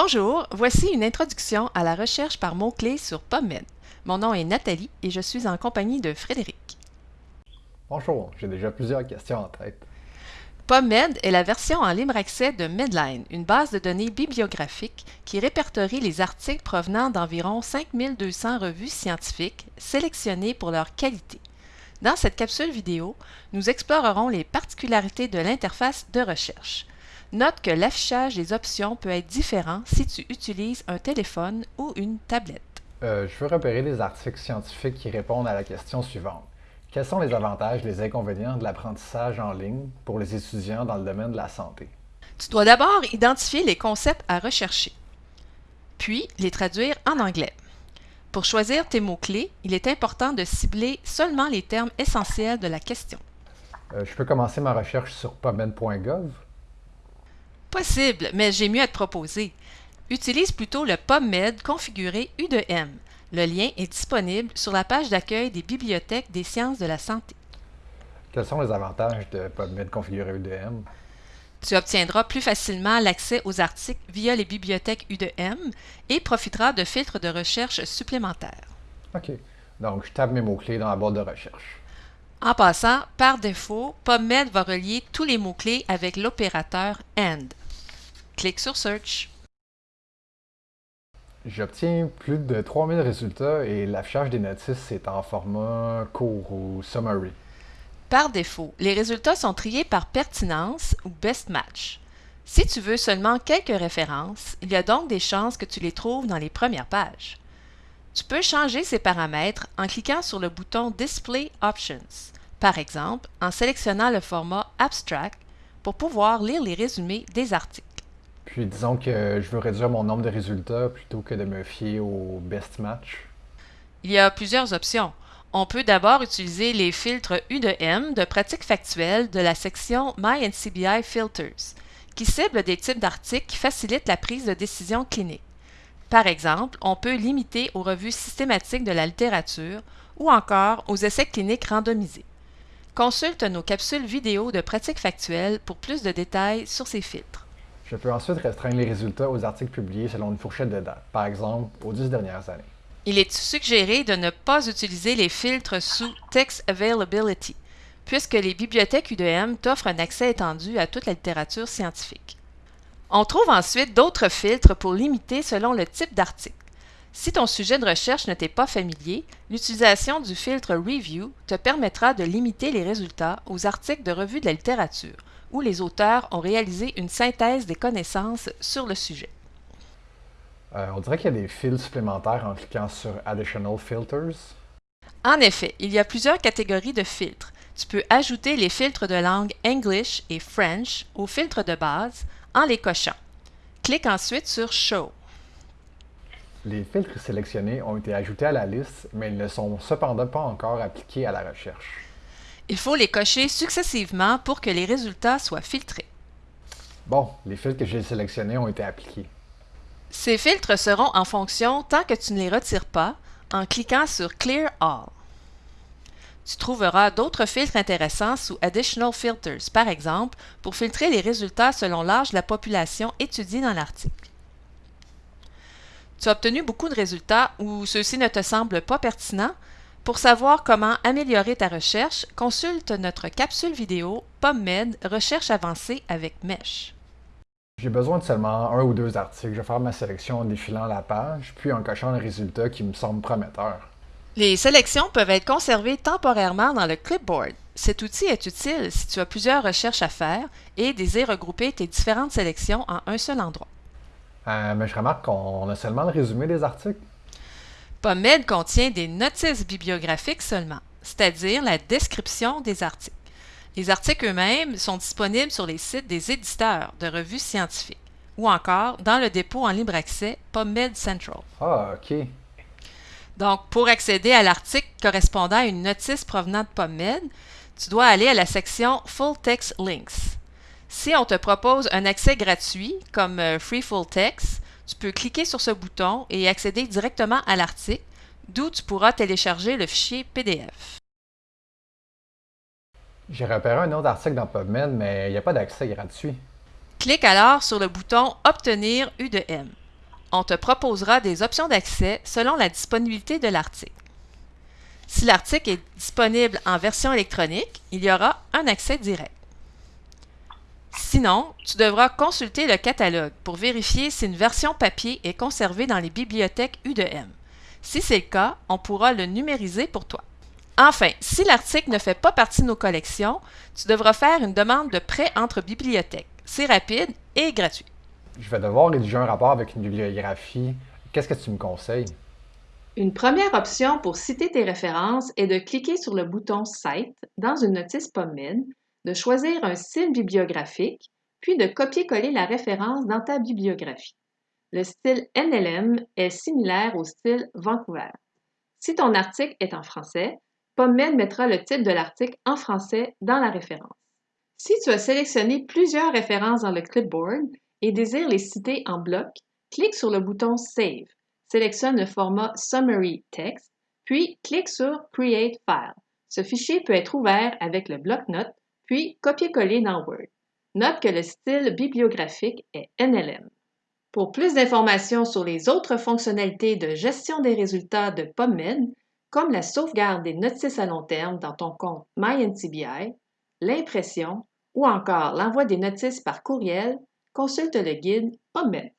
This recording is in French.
Bonjour, voici une introduction à la recherche par mots-clés sur PubMed. Mon nom est Nathalie et je suis en compagnie de Frédéric. Bonjour, j'ai déjà plusieurs questions en tête. PubMed est la version en libre accès de Medline, une base de données bibliographique qui répertorie les articles provenant d'environ 5200 revues scientifiques sélectionnées pour leur qualité. Dans cette capsule vidéo, nous explorerons les particularités de l'interface de recherche. Note que l'affichage des options peut être différent si tu utilises un téléphone ou une tablette. Euh, je veux repérer les articles scientifiques qui répondent à la question suivante. Quels sont les avantages et les inconvénients de l'apprentissage en ligne pour les étudiants dans le domaine de la santé? Tu dois d'abord identifier les concepts à rechercher, puis les traduire en anglais. Pour choisir tes mots-clés, il est important de cibler seulement les termes essentiels de la question. Euh, je peux commencer ma recherche sur pubmed.gov? Possible, mais j'ai mieux à te proposer. Utilise plutôt le PubMed configuré U2M. Le lien est disponible sur la page d'accueil des bibliothèques des sciences de la santé. Quels sont les avantages de PubMed configuré U2M? Tu obtiendras plus facilement l'accès aux articles via les bibliothèques U2M et profiteras de filtres de recherche supplémentaires. OK. Donc, je tape mes mots-clés dans la boîte de recherche. En passant, par défaut, PubMed va relier tous les mots-clés avec l'opérateur AND. Clique sur Search. J'obtiens plus de 3000 résultats et l'affichage des notices est en format court ou summary. Par défaut, les résultats sont triés par pertinence ou best match. Si tu veux seulement quelques références, il y a donc des chances que tu les trouves dans les premières pages. Tu peux changer ces paramètres en cliquant sur le bouton Display Options, par exemple en sélectionnant le format Abstract pour pouvoir lire les résumés des articles. Puis disons que je veux réduire mon nombre de résultats plutôt que de me fier au best match. Il y a plusieurs options. On peut d'abord utiliser les filtres U de M de pratique factuelle de la section My NCBI Filters, qui ciblent des types d'articles qui facilitent la prise de décision clinique. Par exemple, on peut limiter aux revues systématiques de la littérature ou encore aux essais cliniques randomisés. Consulte nos capsules vidéo de pratique factuelle pour plus de détails sur ces filtres. Je peux ensuite restreindre les résultats aux articles publiés selon une fourchette de date, par exemple aux 10 dernières années. Il est suggéré de ne pas utiliser les filtres sous Text Availability, puisque les bibliothèques UDM t'offrent un accès étendu à toute la littérature scientifique. On trouve ensuite d'autres filtres pour limiter selon le type d'article. Si ton sujet de recherche ne t'est pas familier, l'utilisation du filtre Review te permettra de limiter les résultats aux articles de revue de la littérature, où les auteurs ont réalisé une synthèse des connaissances sur le sujet. Euh, on dirait qu'il y a des fils supplémentaires en cliquant sur Additional Filters. En effet, il y a plusieurs catégories de filtres. Tu peux ajouter les filtres de langue English et French aux filtres de base en les cochant. Clique ensuite sur Show. Les filtres sélectionnés ont été ajoutés à la liste, mais ils ne sont cependant pas encore appliqués à la recherche. Il faut les cocher successivement pour que les résultats soient filtrés. Bon, les filtres que j'ai sélectionnés ont été appliqués. Ces filtres seront en fonction tant que tu ne les retires pas en cliquant sur Clear All. Tu trouveras d'autres filtres intéressants sous Additional Filters, par exemple, pour filtrer les résultats selon l'âge de la population étudiée dans l'article. Tu as obtenu beaucoup de résultats ou ceux-ci ne te semblent pas pertinents? Pour savoir comment améliorer ta recherche, consulte notre capsule vidéo PubMed Recherche avancée avec Mesh. J'ai besoin de seulement un ou deux articles. Je vais faire ma sélection en défilant la page, puis en cochant les résultats qui me semblent prometteurs. Les sélections peuvent être conservées temporairement dans le clipboard. Cet outil est utile si tu as plusieurs recherches à faire et désires regrouper tes différentes sélections en un seul endroit. Euh, mais je remarque qu'on a seulement le résumé des articles. PubMed contient des notices bibliographiques seulement, c'est-à-dire la description des articles. Les articles eux-mêmes sont disponibles sur les sites des éditeurs de revues scientifiques ou encore dans le dépôt en libre accès PubMed Central. Ah, OK. Donc, pour accéder à l'article correspondant à une notice provenant de PubMed, tu dois aller à la section Full Text Links. Si on te propose un accès gratuit, comme euh, Free Full Text, tu peux cliquer sur ce bouton et accéder directement à l'article, d'où tu pourras télécharger le fichier PDF. J'ai repéré un autre article dans PubMed, mais il n'y a pas d'accès gratuit. Clique alors sur le bouton Obtenir U de M. on te proposera des options d'accès selon la disponibilité de l'article. Si l'article est disponible en version électronique, il y aura un accès direct. Sinon, tu devras consulter le catalogue pour vérifier si une version papier est conservée dans les bibliothèques U2M. Si c'est le cas, on pourra le numériser pour toi. Enfin, si l'article ne fait pas partie de nos collections, tu devras faire une demande de prêt entre bibliothèques. C'est rapide et gratuit. Je vais devoir rédiger un rapport avec une bibliographie. Qu'est-ce que tu me conseilles? Une première option pour citer tes références est de cliquer sur le bouton Cite dans une notice PubMed, de choisir un style bibliographique, puis de copier-coller la référence dans ta bibliographie. Le style NLM est similaire au style Vancouver. Si ton article est en français, PubMed mettra le titre de l'article en français dans la référence. Si tu as sélectionné plusieurs références dans le clipboard et désires les citer en bloc, clique sur le bouton Save sélectionne le format Summary Text, puis clique sur Create File. Ce fichier peut être ouvert avec le bloc-notes, puis copier-coller dans Word. Note que le style bibliographique est NLM. Pour plus d'informations sur les autres fonctionnalités de gestion des résultats de PubMed, comme la sauvegarde des notices à long terme dans ton compte MyNCBI, l'impression ou encore l'envoi des notices par courriel, consulte le guide PubMed.